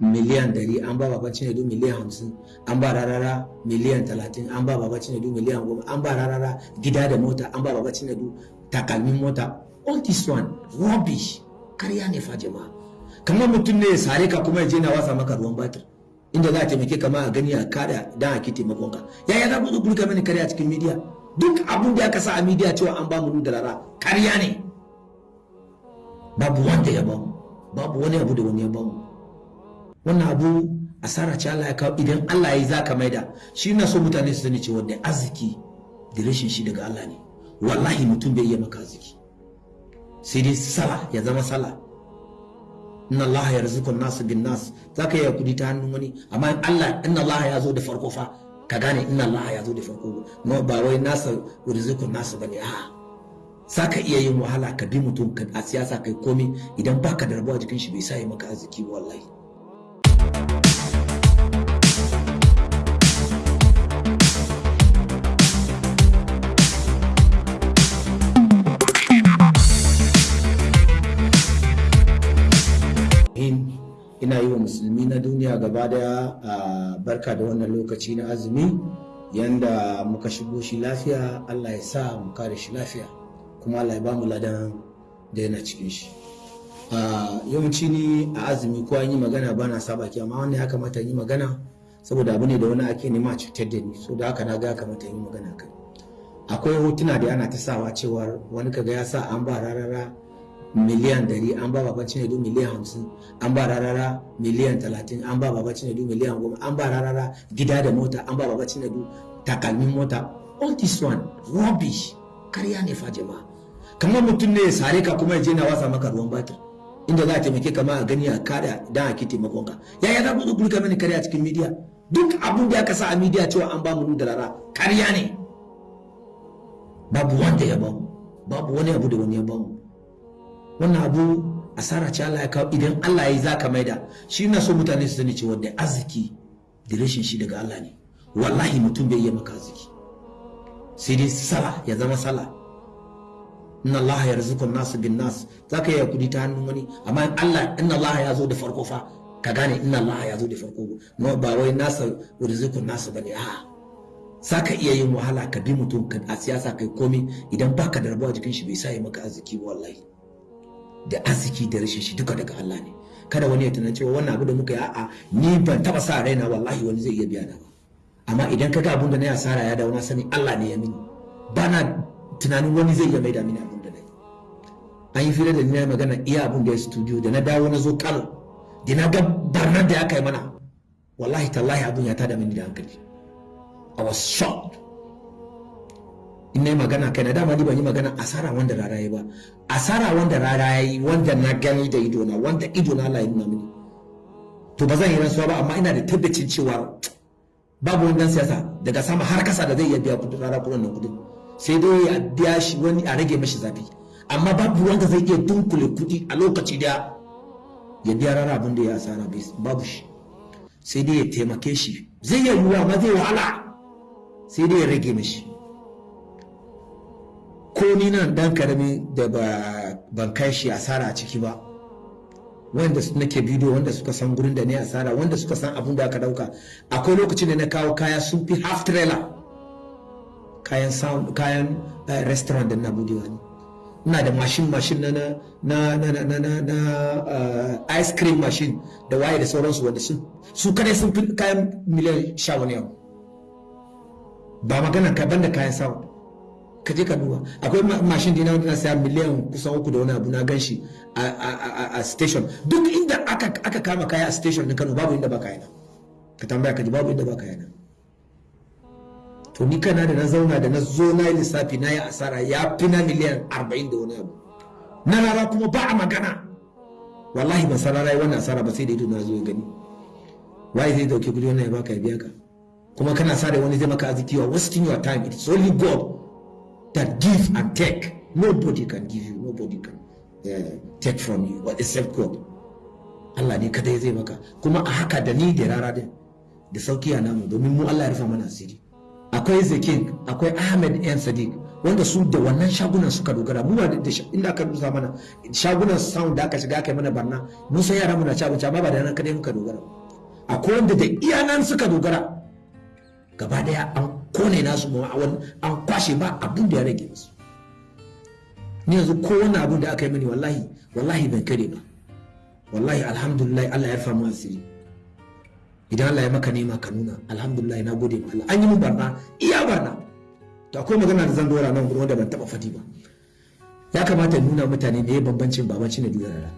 miliyan dari an ba baba cinedu miliyan hamsin an ba rarara miliyan talatin an ba baba cinedu miliyan goma an ba rarara gida da mota an ba baba cinedu takalmin mota. All this one rubbish. Karya ne fa jama'a. Kamar mutum ne ya sare ka kuma ya je na wasa maka ruwan batir. Inda za a taimake ka ma a gani a kada dan a ki taimakon ka. Yaya za ku zo kulka mani karya cikin media? Duk abun da aka sa a media cewa an ba mu da rara karya ne. Babu wanda ya ba mu babu wani abu da wani ya ba mu wannan abu asara ce Allah ya kawo. Idan Allah ya yi za ka maida. Shi na so mutane su sani cewa da arziki da rashin shi daga Allah ne. Wallahi mutum bai iya maka arziki. Sai dai sala ya zama sala inna Allah ya rizuku nasu bin nas za ka iya kuɗi ta hannun wani. Amma Allah inna Allah ya zo da farko fa ka gane inna Allah ya zo da farko. No ba wai nasa rizuku nasu ba ne a'a. Za ka iya yin wahala ka bi mutum a siyasa kai komi. Idan baka da rabuwa jikin shi bai sa yi maka arziki wallahi. Musulmi na duniya gaba ɗaya a barka da wannan lokaci na azumi yanda muka shigo shi lafiya allah ya sa mu kare shi lafiya kuma allah ya ba mu ladan da yana cikin shi. Yawanci ni a azumi ko an yi magana ba na saba ki amma wannan ya kamata yi magana saboda abu ne da wani ake nema cutar da ni so da haka na ga kamata yi magana kai. Akwai hotuna da ana ta sawa cewar wani kaga ya sa an ba rarara miliyan dari an ba baban cinedu miliyan hamsin an ba rarara miliyan talatin an ba baban cinedu miliyan goma an ba rarara gida da mota an ba baban cinedu takalmin mota. All this one rubbish. Karya ne fa jama'a. Kamar mutum ne ya sare ka kuma ya je na wasa maka ruwan batir inda za a taimake ka ma a gani a kada dan a ki taimakon ka. Yaya za ku zo kulka mani karya cikin media? Duk abun da aka sa a media cewa an ba mu da rara karya ne. Babu wanda ya ba mu babu wani abu da wani ya ba mu wannan abu asara ce Allah ya kawo. Idan Allah ya yi za ka maida. Shi na so mutane su sani cewa da arziki da rashin shi daga Allah ne. Wallahi mutum bai iya maka arziki. Sai dai sala ya zama sala inna Allah ya nasu bin nas za ka yi kuɗi ta hannun wani. Amma Allah inna Allah ya zo da farko fa ka gane inna Allah ya zo da farko. Ba wai nasa rizikun nasu ba ne a'a. Za ka iya yin wahala ka bi mutum a siyasa kai komi. Idan baka da rabuwa jikin shi bai sa yi maka arziki wallahi. Da arziki da rashin shi duka daga Allah ne. Kada wani ya tana cewa wannan abu da muka yi a'a ni ban taba sa raina wallahi wani zai iya biya na ba. Amma idan ka ga abun da na asara ya dawo na sani Allah ne ya mini. Ba na tunanin wani zai iya maida mini abun da na yi. An yi fira da ni na magana iya abun da ya studio da na dawo na zo Kano da na ga barnar da aka yi mana wallahi tallahi abun ya tada mini da hankali. I was shocked. In na yi magana kai na dama ni ban yi magana asara wanda rara yi ba. Asara wanda rara yi wanda na gani da ido na wanda ido na ya nuna mini. To ba zan yi rantsuwa ba amma ina da tabbacin cewa babu wani dan siyasa daga sama har kasa da zai iya biya kuɗin rara kuɗin nan kuɗin sai dai ya biya shi wani a rage mashi zafi. Amma babu wanda zai iya dunkule kuɗi a lokaci da ya biya rara abin da ya asara babu shi. Sai dai ya taimake shi. Zai iya yiwuwa ma zai wahala. Sai dai ya rage mashi. Ko ni nan dan ƙarami da ban kai shi asara a ciki ba. Wanda nake bidiyo wanda suka san gurin da ne asara wanda suka san abun da aka ɗauka. Akwai lokacin da na kawo kaya sun fi half trailer. Kayan sound kayan restaurant da na budewa ne ina da mashin mashin na na na na na na na ice cream machine da waye da sauransu wanda su su kadai sun fi kayan miliyan sha wani yau ba magana ka banda kayan sound. Ka je ka duba. Akwai mashin dina wanda na saya miliyan kusan uku da wani abu na gan shi a station. Duk inda aka kama kaya a station na kano babu inda ba kayana ka tambaya ka ji babu inda ba kayana to ni kana da na zauna da na zo na yi lissafi na yi asara ya fi na miliyan arba'in da wani abu. Na rara kuma ba a magana. Wallahi ban san rara yi wannan asara ba sai da ido na zo ya gani. Waye zai ɗauke kuɗi wannan ya baka ya biya ka? Kuma kana sa da wani zai maka arziki wa wasting your time. It's only god. That give and take. Nobody can give you, nobody can uh, take from you, except God. Allah ne kadai zai maka. Kuma a haka da ni da rara din da sauƙi a namu domin mu Allah ya rufa mana asiri. Akwai zakin akwai Ahmed yan Sadiq wanda su da wannan shagunan suka dogara. Mu ba da inda aka rusa mana shagunan sound da aka shiga aka mana barna mun san yara muna abinci amma ba da nan kadai muka dogara akwai wanda da iya nan suka dogara gaba ɗaya an ƙone nasu ma an kwashe ba abin da ya rage musu. Ni yanzu ko wani abin da aka yi mini wallahi wallahi ban kare ba. Wallahi alhamdulillah Allah ya rufa mu asiri. Idan Allah ya maka nema ka nuna alhamdulillah na gode ma Allah. An yi mun barna iya barna. To akwai magana da zan dora nan gurin wanda ban taba faɗi ba. Ya kamata nuna mutane ne bambancin babanci da dudara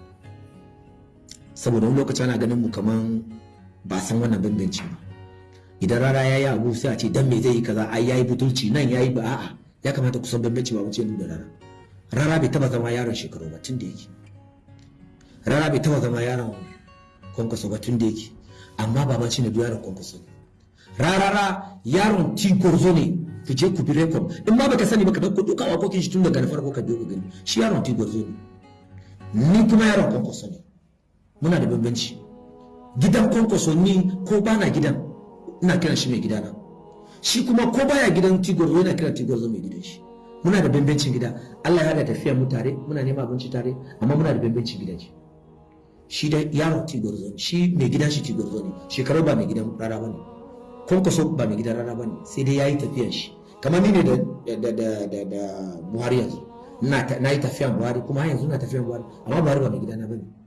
saboda wani lokaci ana ganin mu kaman ba san wannan bambanci ba. Idan rara ya yi abu sai a ce dan me zai yi kaza? Ai yayi butulci nan yayi ba a'a ya kamata ku san bambanci babanci da rara rara bai taba zama yaron shekaru ba tun da yake. Rara bai taba zama yaron kwankwaso ba tun da yake. Amma babanci ne yaron kwankwaso ne. Rarara yaron tigorzo ne. Ku je ku bi rekod in ma baka sani baka ɗauko duka wakokin shi tun daga farko ka biyo gani. Shi yaron tigorzo ne. Ni kuma yaron kwankwaso ne. Muna da bambanci. Gidan kwankwaso ni ko bana gidan. Ina kiran shi mai gidana. Shi kuma ko baya gidan tigorzo yana kiran tigorzo mai gidan shi. Muna da bambancin gida. Allah ya hada tafiya mu tare muna neman abinci tare amma muna da bambancin gidaje. Shi da yaron tigorzo shi mai gidan shi tigorzo ne. Shekaru ba mai gidan rara ba ne kwankwaso ba mai gidan rara ba ne sai dai yayi tafiyan shi. Kamar ni ne da Buhari yanzu. Na yi tafiyan Buhari kuma yanzu na tafiyan Buhari. Amma Buhari ba mai gidana ba ne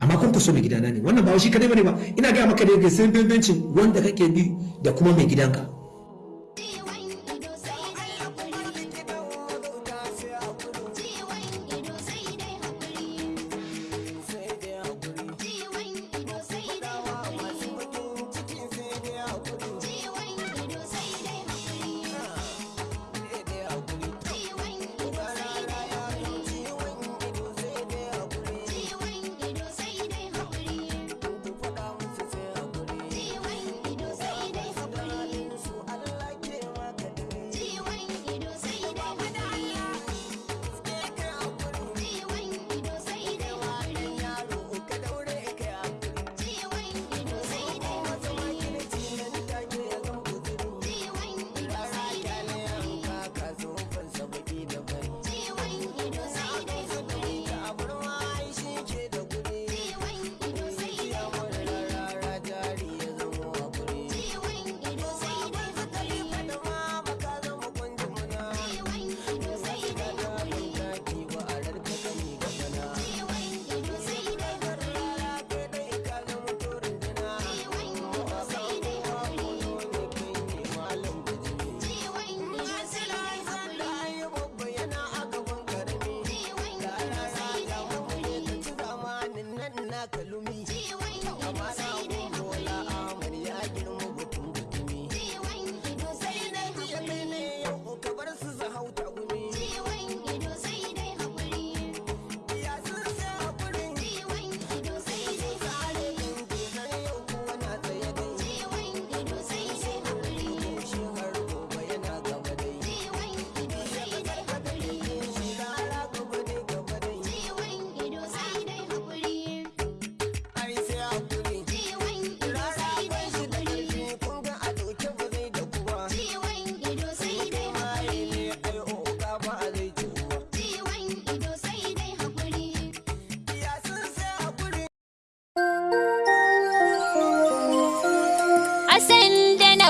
amma kwankwaso mai gidana ne. Wannan ba shi kadai ba ne ba. Ina ga maka da sai bambancin wanda kake bi da kuma mai gidanka.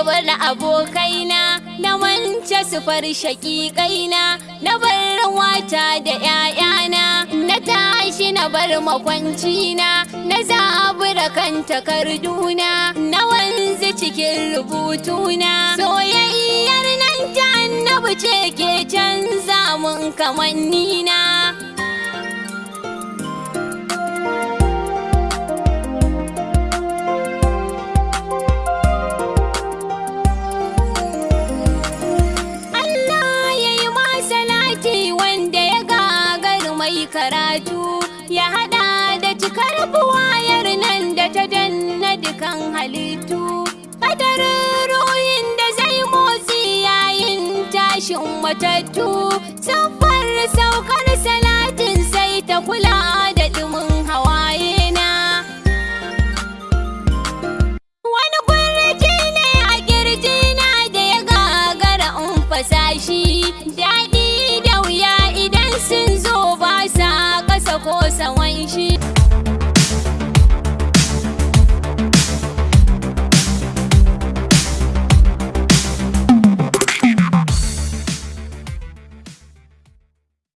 Bar abokaina na wance sufar shaƙiƙaina na bar wata da ‘ya'yana na tashi na bar makwancina na zabura kan takarduna na wanzu cikin rubutuna soyayyar nan ta annabi ce ke canza mun kamannina. an halittu kadarin ruhin da zai motsi yayin tashin matattu. Safar saukar salatin sai ta kula da dumin hawaye na. Wani gurji ne a ƙirji na da ya gagara in fasashi da